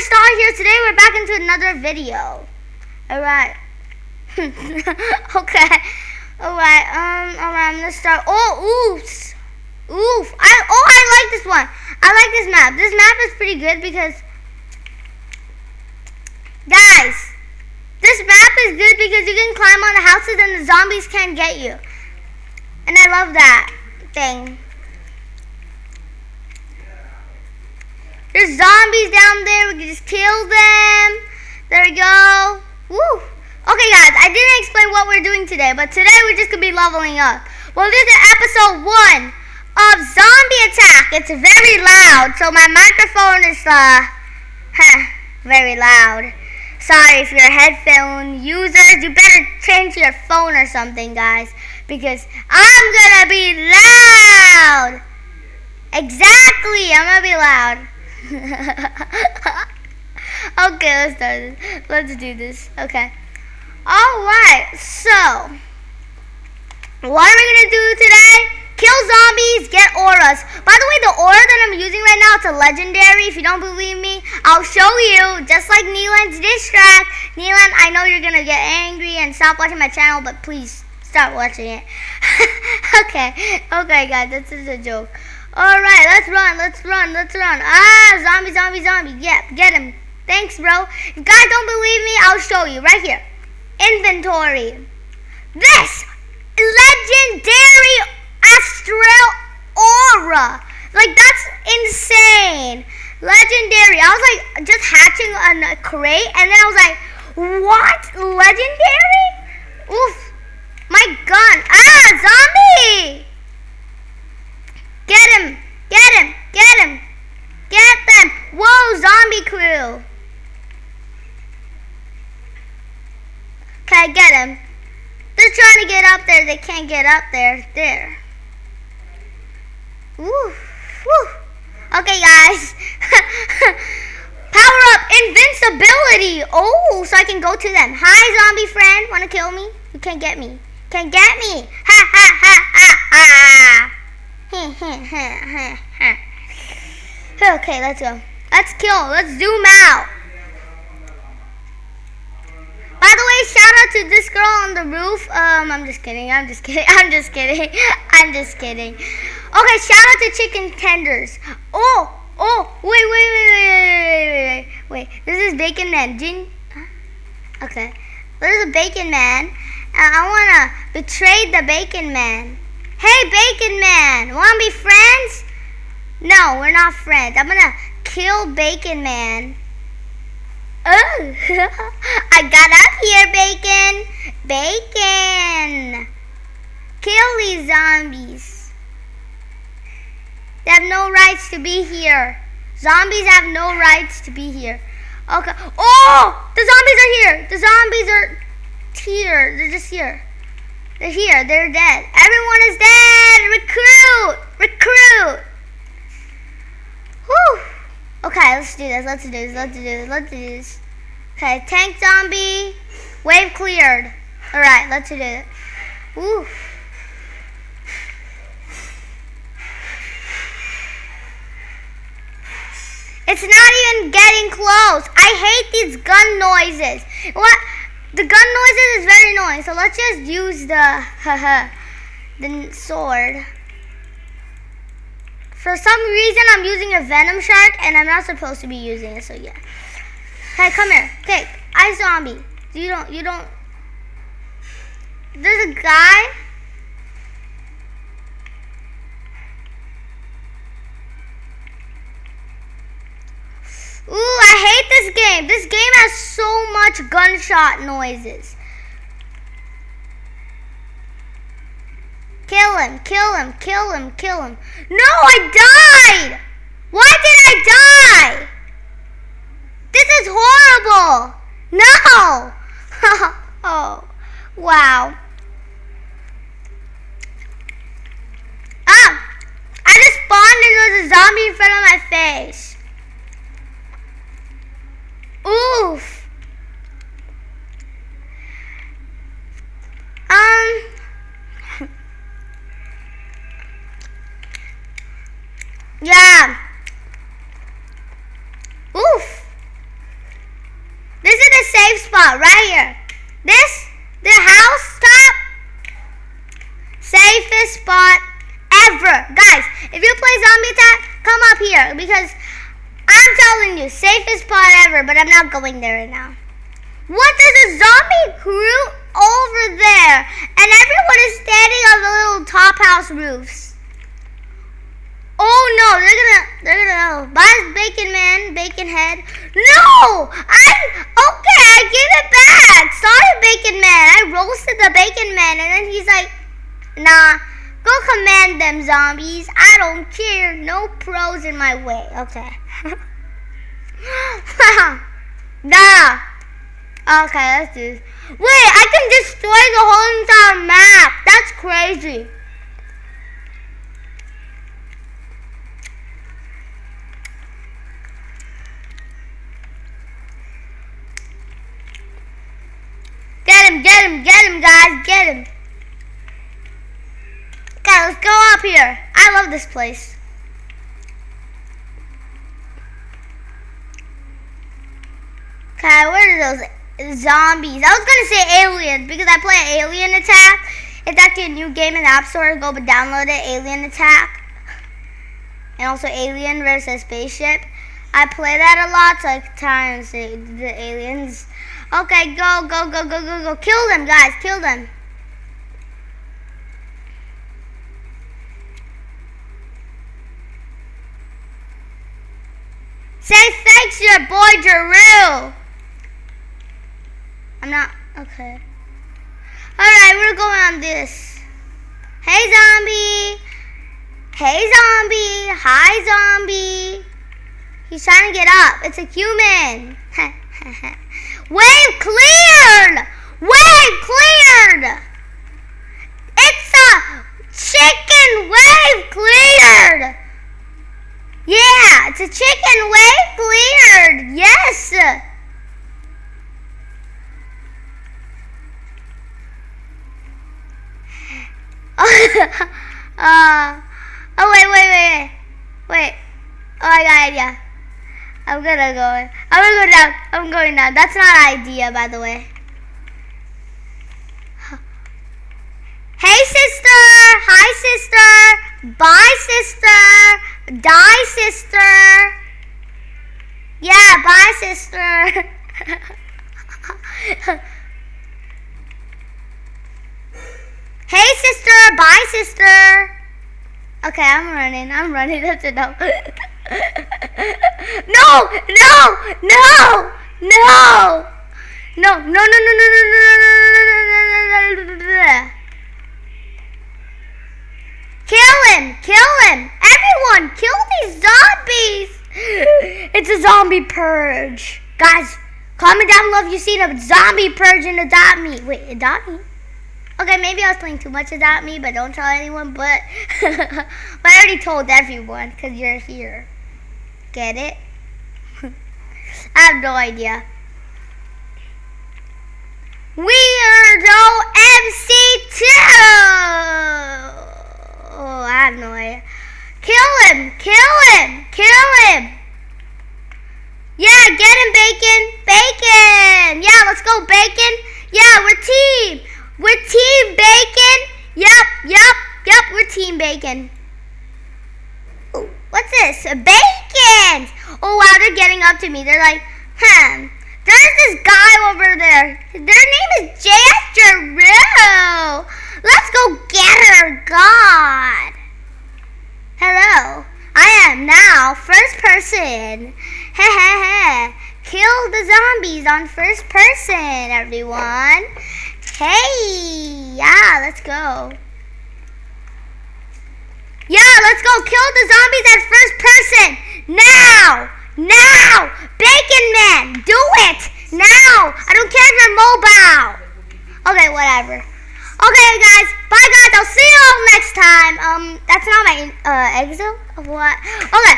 start here today. We're back into another video. Alright. okay. Alright, um, alright, I'm gonna start. Oh, oops. Oof. I, oh, I like this one. I like this map. This map is pretty good because, guys, this map is good because you can climb on the houses and the zombies can't get you. And I love that thing. There's zombies down there. We can just kill them. There we go. Woo. Okay, guys, I didn't explain what we're doing today, but today we're just going to be leveling up. Well, this is episode one of Zombie Attack. It's very loud, so my microphone is, uh, huh, very loud. Sorry if you're headphone users. You better change your phone or something, guys, because I'm going to be loud. Exactly, I'm going to be loud. Okay, let's do this. Okay. Alright, so what are we gonna do today? Kill zombies, get auras. By the way, the aura that I'm using right now, it's a legendary. If you don't believe me, I'll show you. Just like Neelan's distract. Neelan, I know you're gonna get angry and stop watching my channel, but please stop watching it. okay, okay guys, this is a joke. Alright, let's run, let's run, let's run. Ah, zombie, zombie, zombie. Yep, get him. Thanks, bro. If guys don't believe me, I'll show you right here. Inventory. This legendary astral aura. Like, that's insane. Legendary. I was like just hatching a crate, and then I was like, what? Legendary? Oof. My gun. Ah, zombie! Get him! Get him! Get him! Get them! Whoa, zombie crew! Him. They're trying to get up there. They can't get up there. There. Woo. Woo. Okay, guys. Power up invincibility. Oh, so I can go to them. Hi, zombie friend. Want to kill me? You can't get me. Can't get me. Ha, ha, ha, ha, ha okay, let's go. Let's kill. Let's zoom out. shout out to this girl on the roof. Um, I'm just kidding. I'm just kidding. I'm just kidding. I'm just kidding. Okay, shout out to chicken tenders. Oh, oh, wait, wait, wait, wait, wait, wait, wait. This is Bacon Man. Okay, there's a Bacon Man. I wanna betray the Bacon Man. Hey, Bacon Man, wanna be friends? No, we're not friends. I'm gonna kill Bacon Man. Oh. Bacon. Kill these zombies. They have no rights to be here. Zombies have no rights to be here. Okay. Oh, the zombies are here. The zombies are here. They're just here. They're here. They're dead. Everyone is dead. Recruit. Recruit. Whew. Okay, let's do this. Let's do this. Let's do this. Let's do this. Okay, tank zombie. Wave cleared. All right, let's do it. Woo. It's not even getting close. I hate these gun noises. What? The gun noises is very annoying, so let's just use the the sword. For some reason, I'm using a venom shark, and I'm not supposed to be using it. So yeah. Hey, come here. Okay, I zombie. You don't. You don't. There's a guy. Ooh, I hate this game. This game has so much gunshot noises. Kill him, kill him, kill him, kill him. No, I died! Why did I die? This is horrible. No! oh, wow. Ah! I just spawned and there was a zombie in front of my face. Oof. Um. Yeah. safe spot right here. This, the house top, safest spot ever. Guys, if you play zombie attack, come up here because I'm telling you, safest spot ever, but I'm not going there right now. What? There's a zombie crew over there, and everyone is standing on the little top house roofs. Oh no, they're gonna, they're gonna, oh, bye bacon man, bacon head. No, I, okay, I give it back. Sorry, bacon man. I roasted the bacon man, and then he's like, nah, go command them zombies. I don't care. No pros in my way. Okay. nah. Okay, let's do this. Wait, I can destroy the whole entire map. That's crazy. Get him, get him, get him, guys, get him. Okay, let's go up here. I this place. Okay, where are those zombies. I was gonna say aliens because I play Alien Attack. It's actually a new game in the App Store. Go but download it, Alien Attack. And also Alien versus Spaceship. I play that a lot, so times. the aliens. Okay, go, go, go, go, go, go. Kill them, guys. Kill them. Say thanks to your boy Drew. I'm not, okay. Alright, we're going on this. Hey, zombie. Hey, zombie. Hi, zombie. He's trying to get up. It's a human. Wave cleared. Wave cleared. It's a chicken wave cleared. Yeah, it's a chicken wave cleared. Yes. uh, oh, wait, wait, wait, wait. Oh, I got an idea. I'm gonna go. I'm gonna go down. I'm going down. That's not an idea, by the way. Hey, sister. Hi, sister. Bye, sister. Die, sister. Yeah, bye, sister. Hey, sister. Bye, sister. Okay, I'm running. I'm running. That's enough. no, no, no, no. No, no, no, no, no, no, no, no, no, no, Kill him! Kill him! Everyone, kill these zombies! It's a zombie purge. Guys, comment down below if you've seen a zombie purge in Adopt Me. Wait, Adopt Me? Okay, maybe I was playing too much Adopt Me, but don't tell anyone. But, but I already told everyone because you're here. Get it? I have no idea. Weirdo MC2! Oh, I have no idea. Kill him! Kill him! Kill him! Yeah, get him, Bacon! Bacon! Yeah, let's go, Bacon! Yeah, we're team! We're Team Bacon. Yep, yep, yep, we're Team Bacon. Ooh, what's this? Bacon! Oh, wow, they're getting up to me. They're like, huh. There's this guy over there. Their name is J.S. Giroux. Let's go get her, God. Hello. I am now first person. Heh heh heh. Kill the zombies on first person, everyone. Hey, yeah, let's go. Yeah, let's go kill the zombies at first person. Now, now, Bacon Man, do it. Now, I don't care if you're mobile. Okay, whatever. Okay, guys, bye, guys. I'll see you all next time. Um, that's not my uh, exit what? Okay,